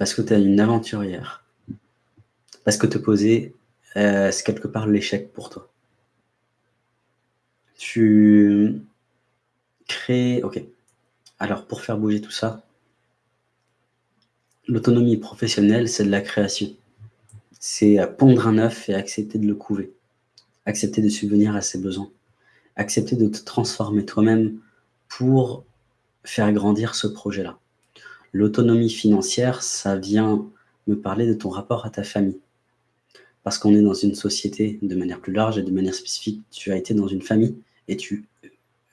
Parce que tu es une aventurière. Parce que te poser, euh, c'est quelque part l'échec pour toi. Tu crées... Ok. Alors, pour faire bouger tout ça, l'autonomie professionnelle, c'est de la création. C'est pondre un œuf et accepter de le couver. Accepter de subvenir à ses besoins. Accepter de te transformer toi-même pour faire grandir ce projet-là. L'autonomie financière, ça vient me parler de ton rapport à ta famille. Parce qu'on est dans une société de manière plus large et de manière spécifique. Tu as été dans une famille et tu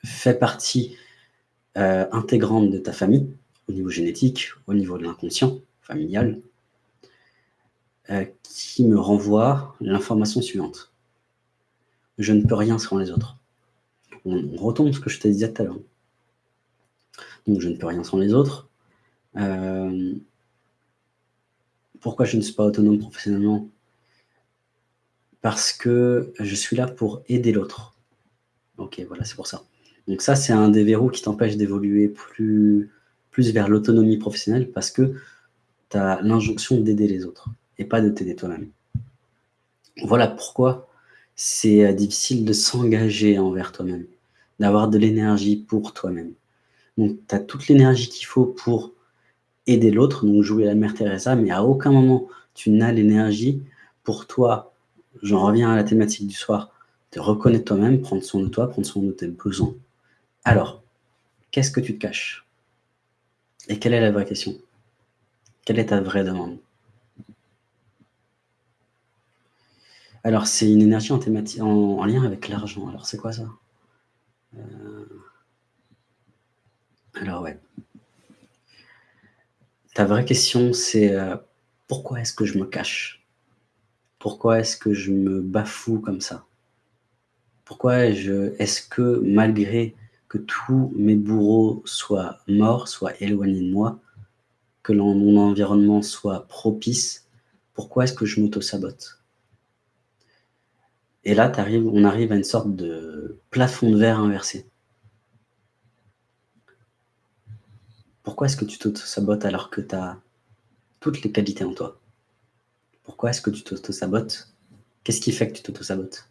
fais partie euh, intégrante de ta famille, au niveau génétique, au niveau de l'inconscient familial, euh, qui me renvoie l'information suivante. Je ne peux rien sans les autres. On, retombe ce que je te disais tout à l'heure. Donc je ne peux rien sans les autres. Euh, pourquoi je ne suis pas autonome professionnellement? Parce que je suis là pour aider l'autre. Ok, voilà, c'est pour ça. Donc ça, c'est un des verrous qui t'empêche d'évoluer plus, plus vers l'autonomie professionnelle parce que tu as l'injonction d'aider les autres et pas de t'aider toi-même. Voilà pourquoi c'est euh, difficile de s'engager envers toi-même, d'avoir de l'énergie pour toi-même. Donc, tu as toute l'énergie qu'il faut pour aider l'autre, donc jouer la mère Teresa, mais à aucun moment tu n'as l'énergie pour toi, j'en reviens à la thématique du soir, de reconnaître toi-même, prendre soin de toi, prendre soin de tes besoins. Alors, qu'est-ce que tu te caches? Et quelle est la vraie question? Quelle est ta vraie demande? Alors, c'est une énergie en, en, lien avec l'argent. Alors, c'est quoi ça? Euh, Alors, ouais. Ta vraie question, c'est euh, pourquoi est-ce que je me cache? Pourquoi est-ce que je me bafoue comme ça? Pourquoi est-ce que malgré que tous mes bourreaux soient morts, soient éloignés de moi, que mon environnement soit propice, pourquoi est-ce que je m'auto-sabote? Et là, on arrive à une sorte de plafond de verre inversé. Pourquoi est-ce que tu t'auto-sabotes alors que tu as toutes les qualités en toi? Pourquoi est-ce que tu t'auto-sabotes? Qu'est-ce qui fait que tu t'auto-sabotes?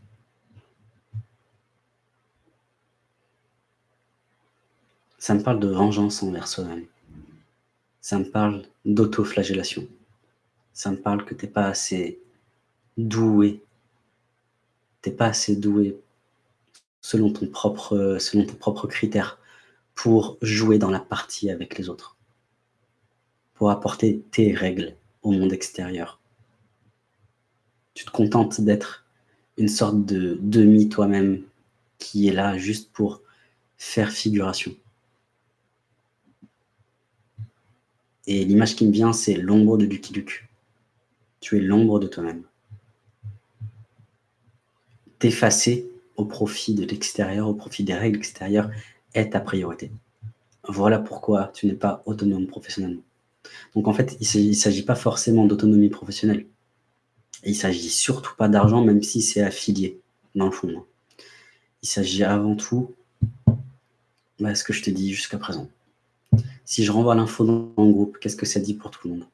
Ça me parle de vengeance envers soi-même. Ça me parle d'autoflagellation. Ça me parle que tu n'es pas assez doué. Tu n'es pas assez doué selon, ton propre, selon tes propres critères pour jouer dans la partie avec les autres. Pour apporter tes règles au monde extérieur. Tu te contentes d'être une sorte de demi toi-même qui est là juste pour faire figuration. Et l'image qui me vient, c'est l'ombre de Lucky Luke. Tu es l'ombre de toi-même. T'effacer au profit de l'extérieur, au profit des règles extérieures, est ta priorité. Voilà pourquoi tu n'es pas autonome professionnellement. Donc en fait, il ne s'agit pas forcément d'autonomie professionnelle. il ne s'agit surtout pas d'argent, même si c'est affilié, dans le fond. Il s'agit avant tout de ce que je te dis jusqu'à présent. Si je renvoie l'info dans le groupe, qu'est-ce que ça dit pour tout le monde?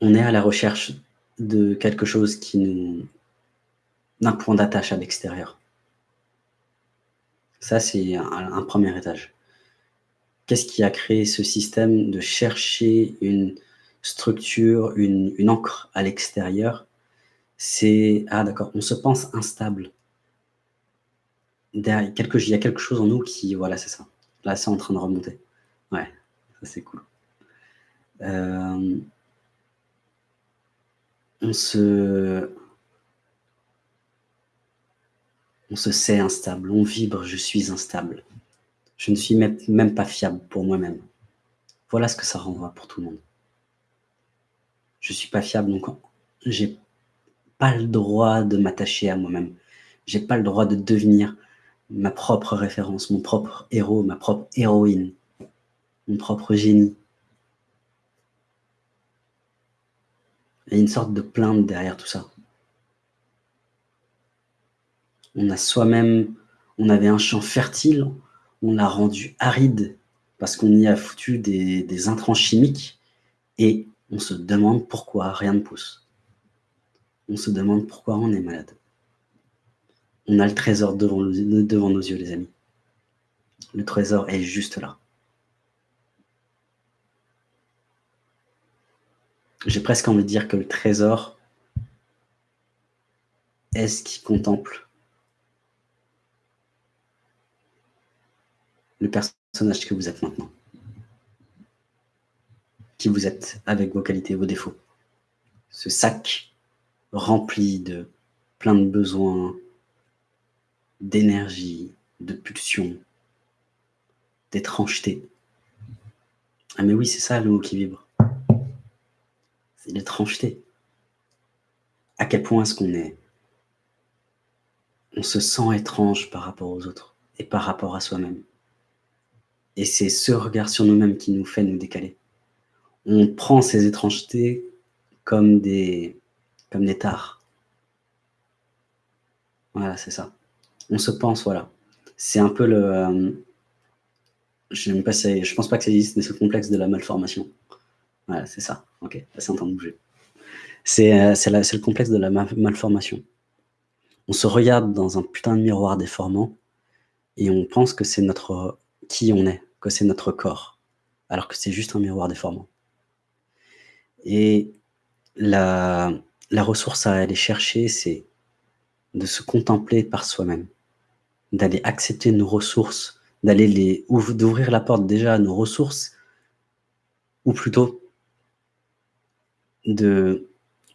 On est à la recherche de quelque chose qui nous... d'un point d'attache à l'extérieur. Ça, c'est un, premier étage. Qu'est-ce qui a créé ce système de chercher une structure, une, une encre à l'extérieur? C'est, ah d'accord, on se pense instable quelque, il y a quelque chose en nous qui, voilà, c'est ça. Là, c'est en train de remonter. Ouais, ça c'est cool. Euh, on se... On se sait instable, on vibre, je suis instable. Je ne suis même, pas fiable pour moi-même. Voilà ce que ça renvoie pour tout le monde. Je suis pas fiable, donc j'ai pas le droit de m'attacher à moi-même. J'ai pas le droit de devenir ma propre référence, mon propre héros, ma propre héroïne, mon propre génie. Il y a une sorte de plainte derrière tout ça. On a soi-même, on avait un champ fertile, on l'a rendu aride parce qu'on y a foutu des, des intrants chimiques et on se demande pourquoi rien ne pousse. On se demande pourquoi on est malade. On a le trésor devant, devant nos yeux, les amis. Le trésor est juste là. J'ai presque envie de dire que le trésor est ce qui contemple le personnage que vous êtes maintenant. Qui vous êtes avec vos qualités, vos défauts. Ce sac rempli de plein de besoins, d'énergie, de pulsions, d'étrangeté. Ah mais oui, c'est ça le mot qui vibre. C'est l'étrangeté. À quel point est-ce qu'on est On se sent étrange par rapport aux autres et par rapport à soi-même? Et c'est ce regard sur nous-mêmes qui nous fait nous décaler. On prend ces étrangetés comme des, comme des tares. Voilà, c'est ça. On se pense, voilà. C'est un peu le... Euh, je ne je pense pas que ça existe, mais le complexe de la malformation. Voilà, c'est ça. Ok, c'est en train de bouger. C'est euh, le complexe de la malformation. On se regarde dans un putain de miroir déformant et on pense que c'est notre qui on est, que c'est notre corps, alors que c'est juste un miroir déformant. Et la, ressource à aller chercher, c'est de se contempler par soi-même, d'aller accepter nos ressources, d'aller les d'ouvrir la porte déjà à nos ressources, ou plutôt de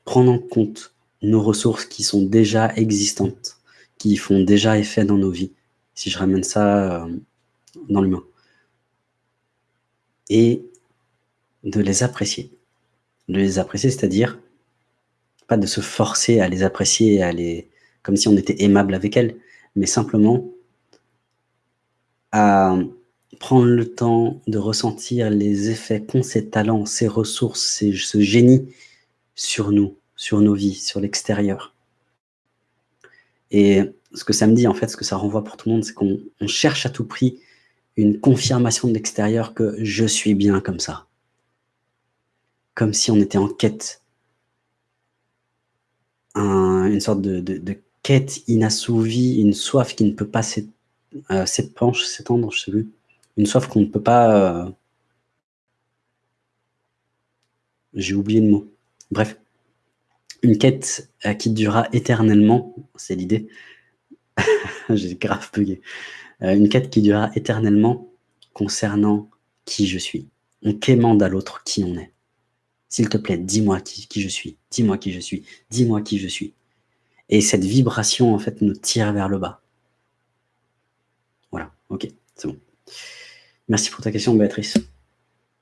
prendre en compte nos ressources qui sont déjà existantes, qui font déjà effet dans nos vies, si je ramène ça euh, dans l'humain et de les apprécier. De les apprécier, c'est-à-dire pas de se forcer à les apprécier, à les, comme si on était aimable avec elles, mais simplement à prendre le temps de ressentir les effets qu'ont ces talents, ces ressources, ce génie sur nous, sur nos vies, sur l'extérieur. Et ce que ça me dit, en fait, ce que ça renvoie pour tout le monde, c'est qu'on cherche à tout prix une confirmation de l'extérieur que je suis bien comme ça. Comme si on était en quête. une sorte de, quête inassouvie, une soif qui ne peut pas euh, s'épancher, s'étendre, je sais plus. Une soif qu'on ne peut pas... Euh, j'ai oublié le mot. Bref. Une quête euh, qui durera éternellement, c'est l'idée. J'ai grave bugué. Euh, une quête qui durera éternellement concernant qui je suis. On quémande à l'autre qui on est. S'il te plaît, dis-moi qui, qui, je suis, dis-moi qui je suis, dis-moi qui je suis. Et cette vibration, en fait, nous tire vers le bas. Voilà, ok, c'est bon. Merci pour ta question, Béatrice.